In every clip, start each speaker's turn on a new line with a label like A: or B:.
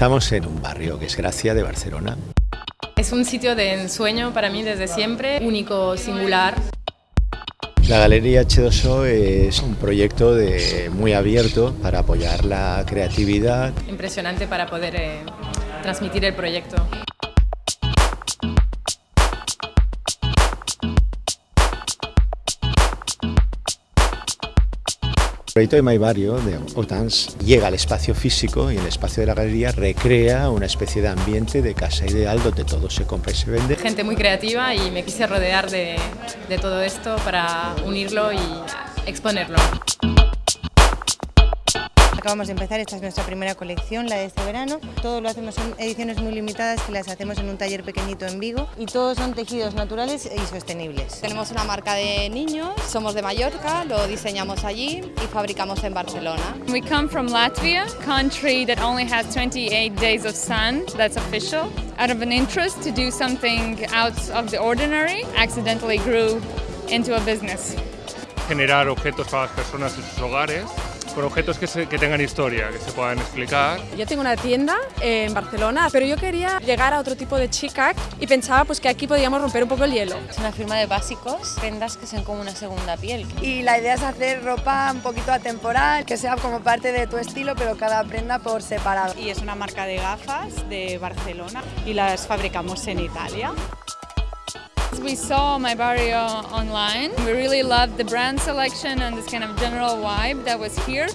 A: Estamos en un barrio que es Gracia de Barcelona.
B: Es un sitio de ensueño para mí desde siempre, único, singular.
A: La Galería H2O es un proyecto de, muy abierto para apoyar la creatividad.
B: Impresionante para poder eh, transmitir el proyecto.
A: Proyecto de My Barrio, de OTANS, llega al espacio físico y el espacio de la galería recrea una especie de ambiente de casa ideal donde todo se compra y se vende.
B: Gente muy creativa y me quise rodear de, de todo esto para unirlo y exponerlo.
C: Acabamos de empezar, esta es nuestra primera colección, la de este verano. Todo lo hacemos en ediciones muy limitadas que las hacemos en un taller pequeñito en Vigo y todos son tejidos naturales y sostenibles.
D: Tenemos una marca de niños, somos de Mallorca, lo diseñamos allí y fabricamos en Barcelona.
E: We come from Latvia, country that only has 28 days of sun, that's official. Out of an interest to do something out of the ordinary, accidentally grew into a business.
F: Generar objetos para las personas en sus hogares con objetos que, se, que, tengan historia, que se puedan explicar.
G: Yo tengo una tienda en Barcelona, pero yo quería llegar a otro tipo de chica y pensaba pues que aquí podíamos romper un poco el hielo.
H: Es una firma de básicos, prendas que son como una segunda piel.
I: Y la idea es hacer ropa un poquito atemporal, que sea como parte de tu estilo, pero cada prenda por separado.
J: Y es una marca de gafas de Barcelona y las fabricamos en Italia.
E: We saw My Barrio online. We really loved the brand selection and this kind of general vibe that was here.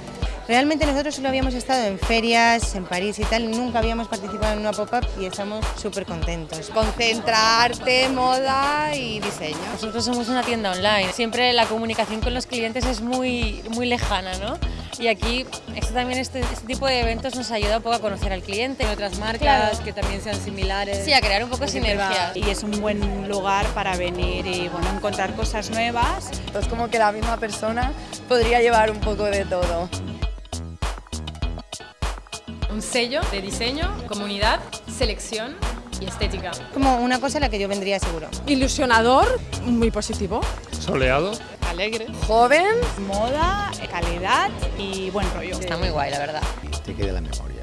C: Realmente nosotros solo habíamos estado en ferias, en París y tal, y nunca habíamos participado en una pop-up y estamos súper contentos.
D: Concentra arte, moda y diseño.
H: Nosotros somos una tienda online, siempre la comunicación con los clientes es muy, muy lejana, ¿no? Y aquí esto también este, este, tipo de eventos nos ayuda un poco a conocer al cliente.
K: Otras marcas claro. que también sean similares.
H: Sí, a crear un poco sinergia.
J: Y es un buen lugar para venir y bueno, encontrar cosas nuevas.
I: Es como que la misma persona podría llevar un poco de todo.
B: Un sello de diseño, comunidad, selección y estética.
C: Como una cosa a la que yo vendría seguro.
G: Ilusionador, muy positivo.
F: Soleado.
J: Alegre.
I: Joven.
J: Moda, calidad y buen rollo.
H: Está muy guay, la verdad.
A: Te queda la memoria.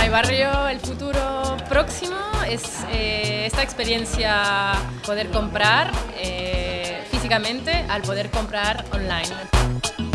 B: My Barrio, el futuro próximo es eh, esta experiencia poder comprar eh, físicamente al poder comprar online.